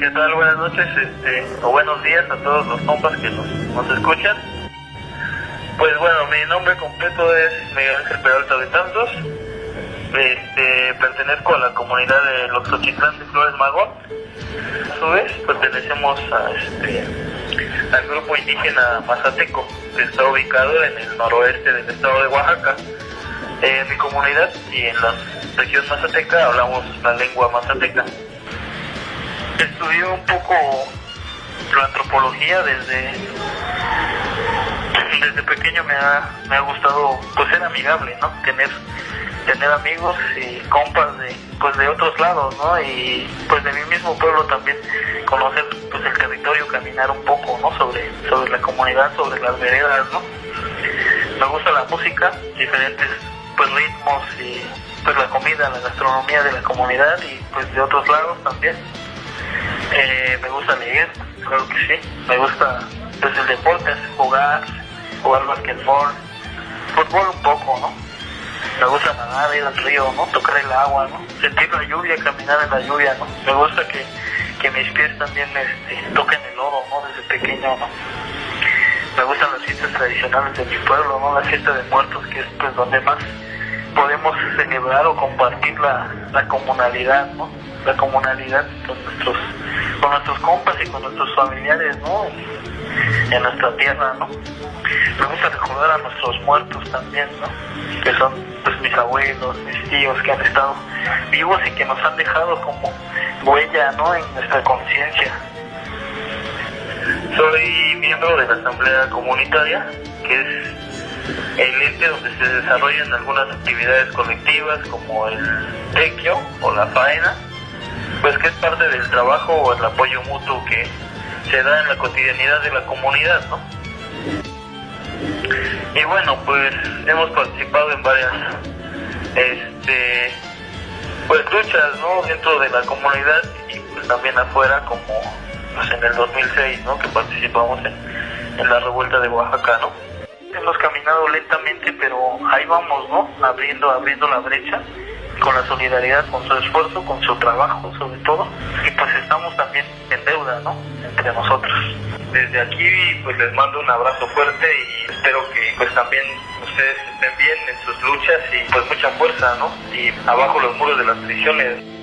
¿Qué tal? Buenas noches, este, o buenos días a todos los compas que nos, nos escuchan. Pues bueno, mi nombre completo es Miguel Ángel Peralta de Tantos. Este, pertenezco a la comunidad de Loxochitlán de Flores Magón. A su vez, pertenecemos a este, al grupo indígena Mazateco, que está ubicado en el noroeste del estado de Oaxaca. En mi comunidad y en la región mazateca hablamos la lengua mazateca. Estudié un poco la antropología desde desde pequeño me ha, me ha gustado pues ser amigable, ¿no? Tener tener amigos y compas de pues de otros lados, ¿no? Y pues de mi mismo pueblo también conocer pues el territorio, caminar un poco, ¿no? Sobre sobre la comunidad, sobre las veredas, ¿no? Me gusta la música, diferentes pues ritmos y pues la comida, la gastronomía de la comunidad y pues de otros lados también. Eh, me gusta leer, claro que sí. Me gusta pues el deporte, jugar, jugar basquetbol, fútbol un poco, ¿no? Me gusta nadar, ir al río, ¿no? Tocar el agua, ¿no? Sentir la lluvia, caminar en la lluvia, ¿no? Me gusta que, que mis pies también este, toquen el oro, ¿no? Desde pequeño, ¿no? Me gustan las fiestas tradicionales de mi pueblo, ¿no? La fiesta de muertos, que es pues donde más podemos celebrar o compartir la, la comunalidad, ¿no? La comunalidad con nuestros, con nuestros compas y con nuestros familiares, ¿no? En, nuestra tierra, ¿no? Me gusta recordar a nuestros muertos también, ¿no? Que son pues mis abuelos, mis tíos que han estado vivos y que nos han dejado como huella, ¿no? En nuestra conciencia. Soy miembro de la Asamblea Comunitaria, que es el ente donde se desarrollan algunas actividades colectivas como el tequio o la faena, pues que es parte del trabajo o el apoyo mutuo que se da en la cotidianidad de la comunidad, ¿no? Y bueno, pues hemos participado en varias este pues luchas, ¿no? dentro de la comunidad y pues también afuera como pues en el 2006, ¿no? que participamos en, en la revuelta de Oaxaca, ¿no? Hemos caminado lentamente, pero ahí vamos, ¿no? Abriendo, abriendo la brecha con la solidaridad, con su esfuerzo, con su trabajo, sobre todo. Y pues estamos también en deuda, ¿no? Entre nosotros. Desde aquí, pues les mando un abrazo fuerte y espero que pues también ustedes estén bien en sus luchas y pues mucha fuerza, ¿no? Y abajo los muros de las prisiones.